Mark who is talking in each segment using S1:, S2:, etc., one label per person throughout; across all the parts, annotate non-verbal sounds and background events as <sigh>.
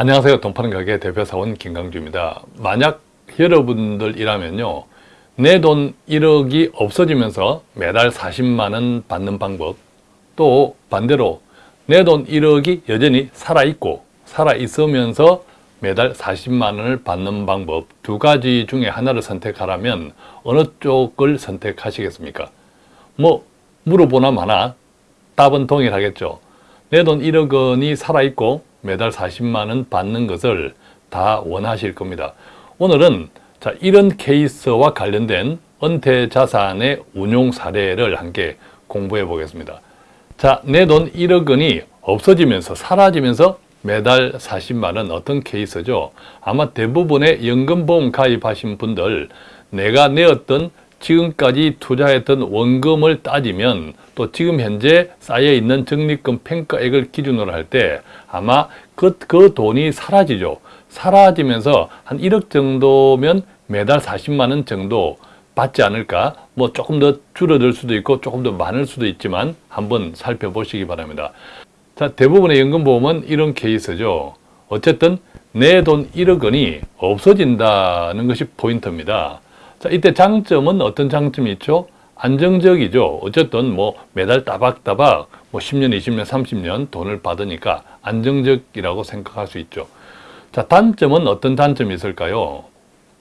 S1: 안녕하세요. 돈파는 가게 대표사원 김강주입니다. 만약 여러분들이라면요. 내 돈 1억이 없어지면서 매달 40만원 받는 방법 또 반대로 내 돈 1억이 여전히 살아있고 살아있으면서 매달 40만원을 받는 방법 두 가지 중에 하나를 선택하라면 어느 쪽을 선택하시겠습니까? 뭐 물어보나 마나 답은 동일하겠죠. 내 돈 1억 원이 살아있고 매달 40만 원 받는 것을 다 원하실 겁니다. 오늘은 자 이런 케이스와 관련된 은퇴 자산의 운용 사례를 함께 공부해 보겠습니다. 자, 내 돈 1억 원이 없어지면서 사라지면서 매달 40만 원 어떤 케이스죠? 아마 대부분의 연금보험 가입하신 분들 내가 내었던 지금까지 투자했던 원금을 따지면 또 지금 현재 쌓여있는 적립금 평가액을 기준으로 할 때 아마 그, 그 돈이 사라지죠. 사라지면서 한 1억 정도면 매달 40만 원 정도 받지 않을까 뭐 조금 더 줄어들 수도 있고 조금 더 많을 수도 있지만 한번 살펴보시기 바랍니다. 자 대부분의 연금보험은 이런 케이스죠. 어쨌든 내 돈 1억 원이 없어진다는 것이 포인트입니다. 자, 이때 장점은 어떤 장점이 있죠? 안정적이죠. 어쨌든 뭐 매달 따박따박 뭐 10년, 20년, 30년 돈을 받으니까 안정적이라고 생각할 수 있죠. 자, 단점은 어떤 단점이 있을까요?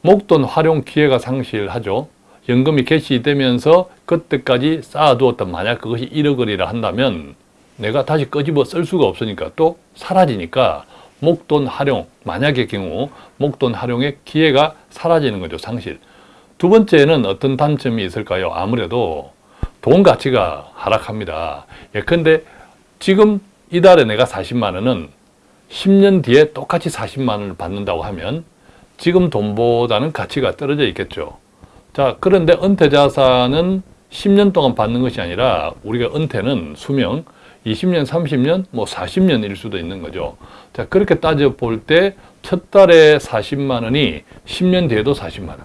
S1: 목돈 활용 기회가 상실하죠. 연금이 개시되면서 그때까지 쌓아두었던 만약 그것이 1억 원이라 한다면 내가 다시 끄집어 쓸 수가 없으니까 또 사라지니까 목돈 활용, 만약의 경우 목돈 활용의 기회가 사라지는 거죠, 상실. 두 번째는 어떤 단점이 있을까요? 아무래도 돈 가치가 하락합니다. 예컨대 지금 이달에 내가 40만 원은 10년 뒤에 똑같이 40만 원을 받는다고 하면 지금 돈보다는 가치가 떨어져 있겠죠. 자, 그런데 은퇴자산은 10년 동안 받는 것이 아니라 우리가 은퇴는 수명 20년, 30년, 뭐 40년일 수도 있는 거죠. 자, 그렇게 따져 볼 때 첫 달에 40만 원이 10년 뒤에도 40만 원,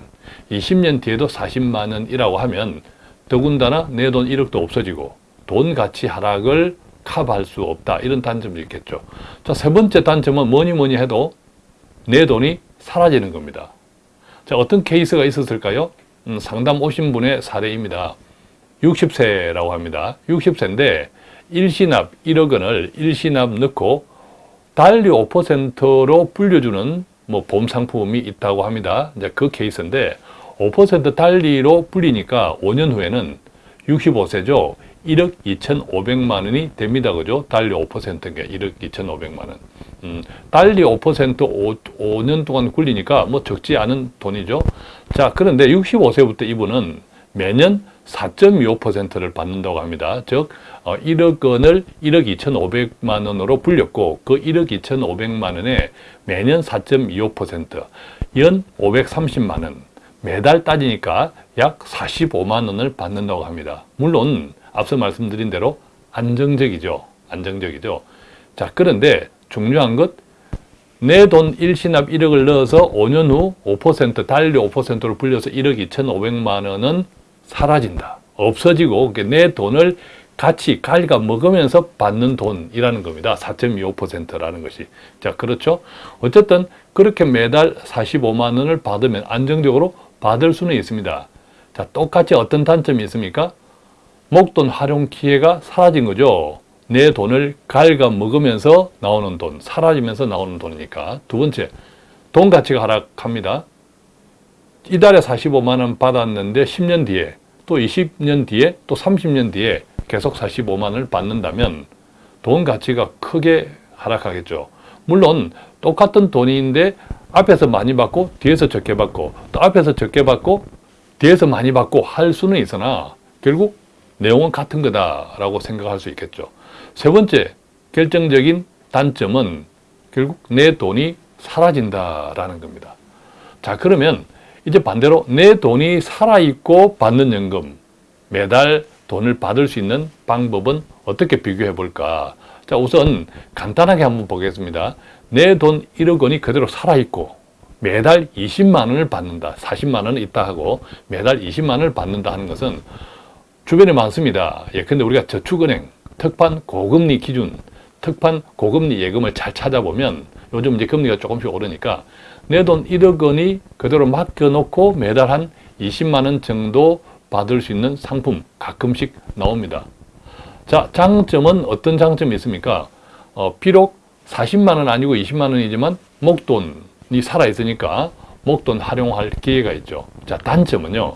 S1: 20년 뒤에도 40만 원이라고 하면 더군다나 내 돈 1억도 없어지고 돈 가치 하락을 커버할 수 없다. 이런 단점이 있겠죠. 자, 세 번째 단점은 뭐니 뭐니 해도 내 돈이 사라지는 겁니다. 자, 어떤 케이스가 있었을까요? 음, 상담 오신 분의 사례입니다. 60세라고 합니다. 60세인데 일시납 1억 원을 일시납 넣고 달리 5%로 불려주는 뭐 보험 상품이 있다고 합니다. 이제 그 케이스인데 5% 달리로 불리니까 5년 후에는 65세죠. 1억 2,500만 원이 됩니다. 그죠? 달리 5%인 1억 2,500만 원. 음, 달리 5% 5, 5년 동안 굴리니까 뭐 적지 않은 돈이죠. 자, 그런데 65세부터 이분은 매년 4.25%를 받는다고 합니다. 즉, 어, 1억 원을 1억 2,500만 원으로 불렸고 그 1억 2,500만 원에 매년 4.25%, 연 530만 원, 매달 따지니까 약 45만 원을 받는다고 합니다. 물론 앞서 말씀드린 대로 안정적이죠. 안정적이죠. 자, 그런데 중요한 것, 내돈 일시납 1억을 넣어서 5년 후 5% 달리 5%로 불려서 1억 2,500만 원은 사라진다. 없어지고 내 돈을 같이 갈가 먹으면서 받는 돈이라는 겁니다. 4.25%라는 것이. 자, 그렇죠? 어쨌든 그렇게 매달 45만 원을 받으면 안정적으로 받을 수는 있습니다. 자, 똑같이 어떤 단점이 있습니까? 목돈 활용 기회가 사라진 거죠. 내 돈을 갉아 먹으면서 나오는 돈, 사라지면서 나오는 돈이니까. 두 번째, 돈 가치가 하락합니다. 이달에 45만 원 받았는데 10년 뒤에 또 20년 뒤에 또 30년 뒤에 계속 45만 원을 받는다면 돈 가치가 크게 하락하겠죠. 물론 똑같은 돈인데 앞에서 많이 받고 뒤에서 적게 받고 또 앞에서 적게 받고 뒤에서 많이 받고 할 수는 있으나 결국 내용은 같은 거다라고 생각할 수 있겠죠. 세 번째 결정적인 단점은 결국 내 돈이 사라진다라는 겁니다. 자 그러면 이제 반대로 내 돈이 살아있고 받는 연금 매달 돈을 받을 수 있는 방법은 어떻게 비교해 볼까? 자 우선 간단하게 한번 보겠습니다. 내 돈 1억 원이 그대로 살아있고 매달 20만 원을 받는다 40만 원은 있다 하고 매달 20만 원을 받는다 하는 것은 주변에 많습니다. 예컨대 우리가 저축은행 특판 고금리 기준 특판 고금리 예금을 잘 찾아보면 요즘 이제 금리가 조금씩 오르니까 내 돈 1억 원이 그대로 맡겨놓고 매달 한 20만 원 정도 받을 수 있는 상품 가끔씩 나옵니다. 자, 장점은 어떤 장점이 있습니까? 어, 비록 40만 원 아니고 20만 원이지만 목돈이 살아 있으니까 목돈 활용할 기회가 있죠. 자, 단점은요.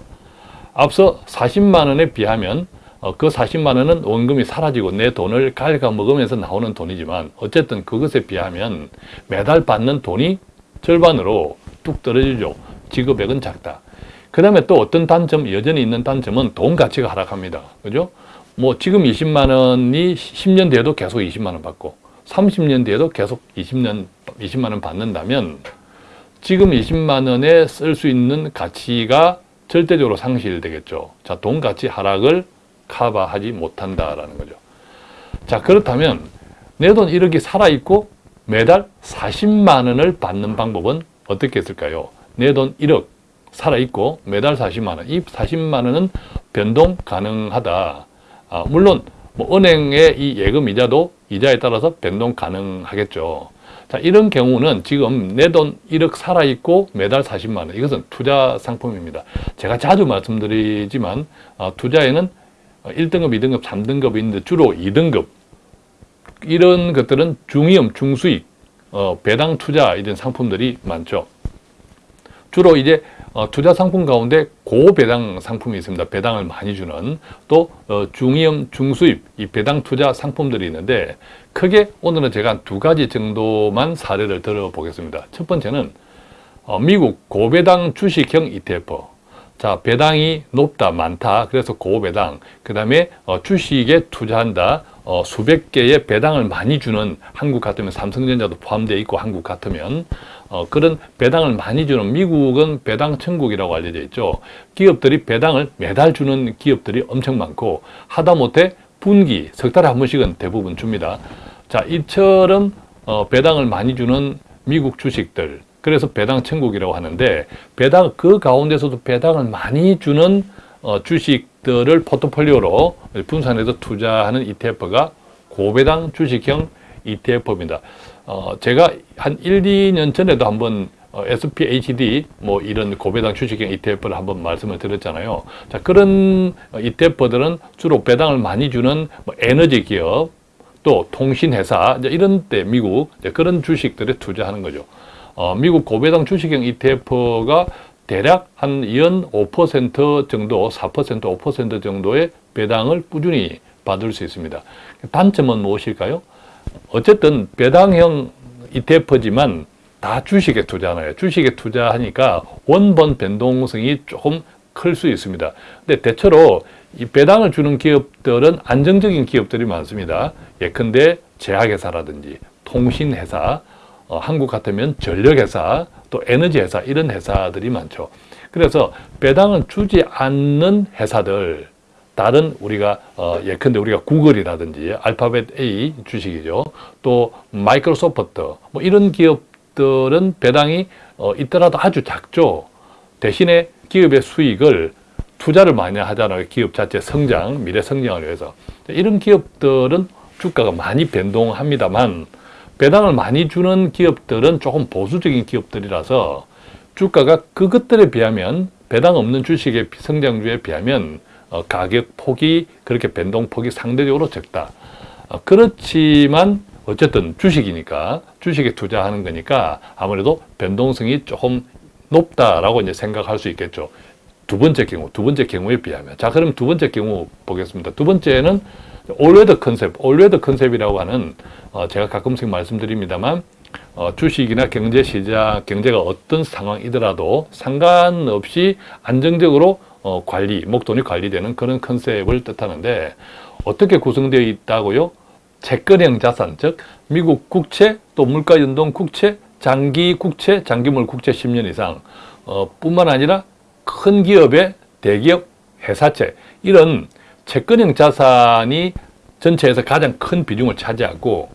S1: 앞서 40만 원에 비하면 어, 그 40만 원은 원금이 사라지고 내 돈을 갉아먹으면서 나오는 돈이지만 어쨌든 그것에 비하면 매달 받는 돈이 절반으로 뚝 떨어지죠. 지급액은 작다. 그 다음에 또 어떤 단점, 여전히 있는 단점은 돈 가치가 하락합니다. 그죠? 뭐 지금 20만 원이 10년 뒤에도 계속 20만 원 받고 30년 뒤에도 계속 20년, 20만 원 받는다면 지금 20만 원에 쓸 수 있는 가치가 절대적으로 상실되겠죠. 자, 돈 가치 하락을 커버하지 못한다라는 거죠. 자, 그렇다면 내 돈 1억이 살아있고 매달 40만 원을 받는 방법은 어떻게 했을까요? 내 돈 1억 살아있고 매달 40만 원. 이 40만 원은 변동 가능하다. 아, 물론 뭐 은행의 이 예금 이자도 이자에 따라서 변동 가능하겠죠. 자, 이런 경우는 지금 내 돈 1억 살아있고 매달 40만 원. 이것은 투자 상품입니다. 제가 자주 말씀드리지만 어, 투자에는 1등급, 2등급, 3등급이 있는데 주로 2등급 이런 것들은 중위험, 중수익, 어, 배당 투자 이런 상품들이 많죠. 주로 이제 어, 투자 상품 가운데 고배당 상품이 있습니다. 배당을 많이 주는 또 어, 중위험, 중수입 이 배당 투자 상품들이 있는데 크게 오늘은 제가 두 가지 정도만 사례를 들어보겠습니다. 첫 번째는 어, 미국 고배당 주식형 ETF 자, 배당이 높다, 많다. 그래서 고배당. 그 다음에 어, 주식에 투자한다. 어, 수백 개의 배당을 많이 주는 한국 같으면 삼성전자도 포함되어 있고 한국 같으면 어, 그런 배당을 많이 주는 미국은 배당 천국이라고 알려져 있죠. 기업들이 배당을 매달 주는 기업들이 엄청 많고 하다못해 분기, 석 달에 한 번씩은 대부분 줍니다. 자, 이처럼 어, 배당을 많이 주는 미국 주식들 그래서 배당 천국이라고 하는데 배당 그 가운데서도 배당을 많이 주는 어, 주식들을 포트폴리오로 분산해서 투자하는 ETF가 고배당 주식형 ETF입니다. 어, 제가 한 1, 2년 전에도 한번 어, SPHD 뭐 이런 고배당 주식형 ETF를 한번 말씀을 드렸잖아요. 자 그런 ETF들은 주로 배당을 많이 주는 뭐 에너지 기업 또 통신회사 이런 때 미국 그런 주식들에 투자하는 거죠. 어, 미국 고배당 주식형 ETF가 대략 한 연 5% 정도, 4% 5% 정도의 배당을 꾸준히 받을 수 있습니다. 단점은 무엇일까요? 어쨌든 배당형 ETF지만 다 주식에 투자하나요? 주식에 투자하니까 원본 변동성이 조금 클 수 있습니다. 근데 대체로 이 배당을 주는 기업들은 안정적인 기업들이 많습니다. 예컨대 제약회사라든지 통신회사, 어, 한국 같으면 전력회사, 또 에너지회사 이런 회사들이 많죠. 그래서 배당을 주지 않는 회사들 다른 우리가 어, 예컨대 우리가 구글이라든지 알파벳 A 주식이죠. 또 마이크로소프트 뭐 이런 기업들은 배당이 어, 있더라도 아주 작죠. 대신에 기업의 수익을 투자를 많이 하잖아요. 기업 자체 성장, 미래 성장을 위해서. 이런 기업들은 주가가 많이 변동합니다만 배당을 많이 주는 기업들은 조금 보수적인 기업들이라서 주가가 그것들에 비하면 배당 없는 주식의 성장주에 비하면 어, 가격 폭이 그렇게 변동폭이 상대적으로 적다. 어, 그렇지만 어쨌든 주식이니까 주식에 투자하는 거니까 아무래도 변동성이 조금 높다라고 이제 생각할 수 있겠죠. 두 번째 경우, 두 번째 경우에 비하면. 자, 그럼 두 번째 경우 보겠습니다. 두 번째는 all weather 컨셉, all weather 컨셉이라고 하는 어, 제가 가끔씩 말씀드립니다만 어, 주식이나 경제 시장, 경제가 어떤 상황이더라도 상관없이 안정적으로 어, 관리, 목돈이 관리되는 그런 컨셉을 뜻하는데 어떻게 구성되어 있다고요? 채권형 자산, 즉 미국 국채, 또 물가연동 국채, 장기 국채, 장기물 국채 10년 이상 어, 뿐만 아니라 큰 기업의 대기업 회사채 이런 채권형 자산이 전체에서 가장 큰 비중을 차지하고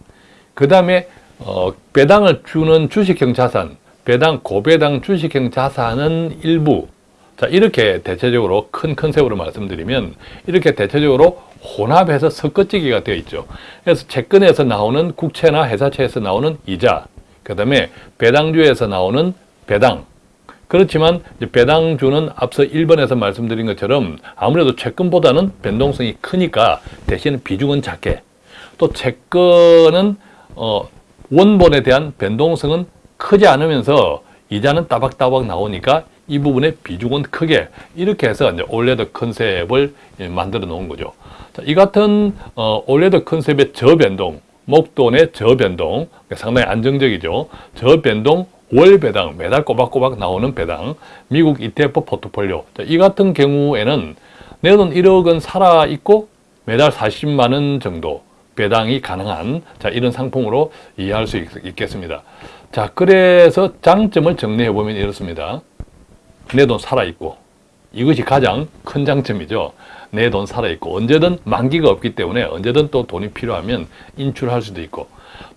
S1: 그 다음에 어, 배당을 주는 주식형 자산, 배당, 고배당 주식형 자산은 일부 자 이렇게 대체적으로 큰 컨셉으로 말씀드리면 이렇게 대체적으로 혼합해서 섞어찌기가 되어 있죠. 그래서 채권에서 나오는 국채나 회사채에서 나오는 이자, 그그 다음에 배당주에서 나오는 배당. 그렇지만 배당주는 앞서 1번에서 말씀드린 것처럼 아무래도 채권보다는 변동성이 크니까 대신 비중은 작게 또 채권은 어, 원본에 대한 변동성은 크지 않으면서 이자는 따박따박 나오니까 이 부분의 비중은 크게 이렇게 해서 이제 올레드 컨셉을 예, 만들어 놓은 거죠. 자, 이 같은 어, 올레드 컨셉의 저변동, 목돈의 저변동 상당히 안정적이죠. 저변동 월 배당, 매달 꼬박꼬박 나오는 배당, 미국 ETF 포트폴리오. 자, 이 같은 경우에는 내 돈 1억 원 살아 있고 매달 40만 원 정도 배당이 가능한 자, 이런 상품으로 이해할 수 있, 겠습니다 자, 그래서 장점을 정리해 보면 이렇습니다. 내 돈 살아 있고 이것이 가장 큰 장점이죠. 내 돈 살아 있고 언제든 만기가 없기 때문에 언제든 또 돈이 필요하면 인출할 수도 있고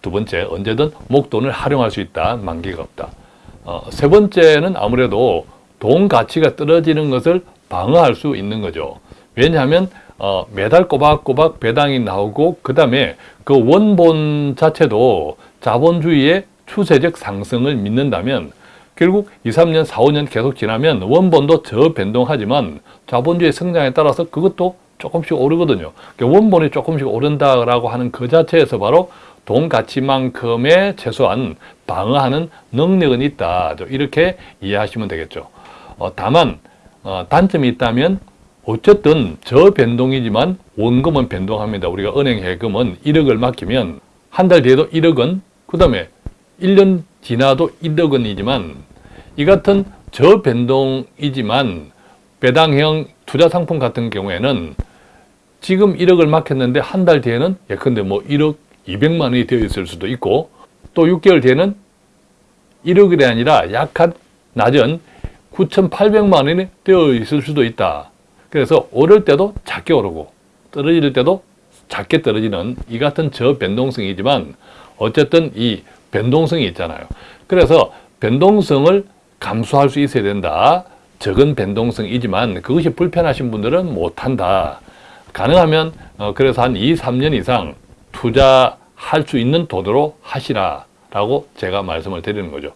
S1: 두 번째, 언제든 목돈을 활용할 수 있다. 만기가 없다. 어, 세 번째는 아무래도 돈 가치가 떨어지는 것을 방어할 수 있는 거죠. 왜냐하면 어, 매달 꼬박꼬박 배당이 나오고 그 다음에 그 원본 자체도 자본주의의 추세적 상승을 믿는다면 결국 2, 3년, 4, 5년 계속 지나면 원본도 저변동하지만 자본주의 성장에 따라서 그것도 조금씩 오르거든요. 그러니까 원본이 조금씩 오른다라고 하는 그 자체에서 바로 돈 가치만큼의 최소한 방어하는 능력은 있다. 이렇게 이해하시면 되겠죠. 어, 다만 어, 단점이 있다면 어쨌든 저 변동이지만 원금은 변동합니다. 우리가 은행 예금은 1억을 맡기면 한 달 뒤에도 1억 원, 그 다음에 1년 지나도 1억 원이지만 이 같은 저 변동이지만 배당형 투자 상품 같은 경우에는 지금 1억을 맡겼는데 한 달 뒤에는 예컨대 뭐 1억 200만 원이 되어 있을 수도 있고 또 6개월 뒤에는 1억이 아니라 약한 낮은 9,800만 원이 되어 있을 수도 있다. 그래서 오를 때도 작게 오르고 떨어질 때도 작게 떨어지는 이 같은 저변동성이지만 어쨌든 이 변동성이 있잖아요. 그래서 변동성을 감수할 수 있어야 된다. 적은 변동성이지만 그것이 불편하신 분들은 못한다. 가능하면 어, 그래서 한 2, 3년 이상 투자할 수 있는 돈으로 하시라 라고 제가 말씀을 드리는 거죠.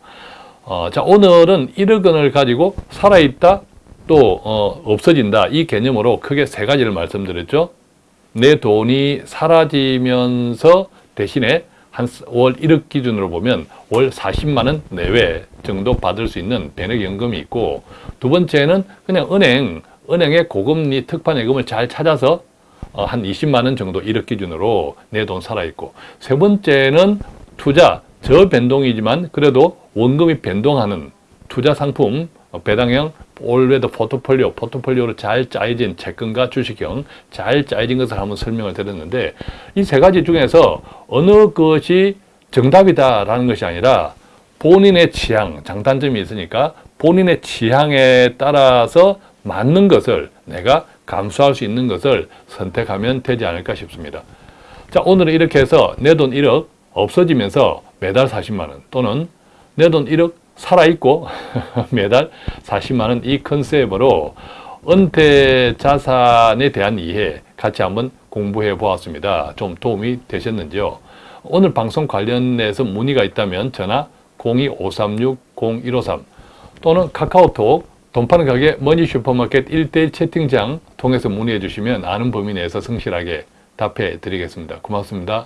S1: 어, 자 오늘은 1억 원을 가지고 살아있다 또 어, 없어진다 이 개념으로 크게 세 가지를 말씀드렸죠. 내 돈이 사라지면서 대신에 한월 1억 기준으로 보면 월 40만 원 내외 정도 받을 수 있는 변액연금이 있고 두 번째는 그냥 은행, 은행의 고금리 특판 예금을 잘 찾아서 어, 한 20만 원 정도 1억 기준으로 내 돈 살아있고 세 번째는 투자, 저변동이지만 그래도 원금이 변동하는 투자 상품 어, 배당형 올웨더 포트폴리오, 포트폴리오로 잘 짜여진 채권과 주식형 잘 짜여진 것을 한번 설명을 드렸는데 이 세 가지 중에서 어느 것이 정답이다라는 것이 아니라 본인의 취향, 장단점이 있으니까 본인의 취향에 따라서 맞는 것을 내가 감수할 수 있는 것을 선택하면 되지 않을까 싶습니다. 자, 오늘은 이렇게 해서 내 돈 1억 없어지면서 매달 40만 원 또는 내 돈 1억 살아있고 <laughs> 매달 40만 원 이 컨셉으로 은퇴 자산에 대한 이해 같이 한번 공부해 보았습니다. 좀 도움이 되셨는지요? 오늘 방송 관련해서 문의가 있다면 전화 02-536-0153 또는 카카오톡 돈 파는 가게 머니 슈퍼마켓 1대1 채팅장 통해서 문의해 주시면 아는 범위 내에서 성실하게 답해 드리겠습니다. 고맙습니다.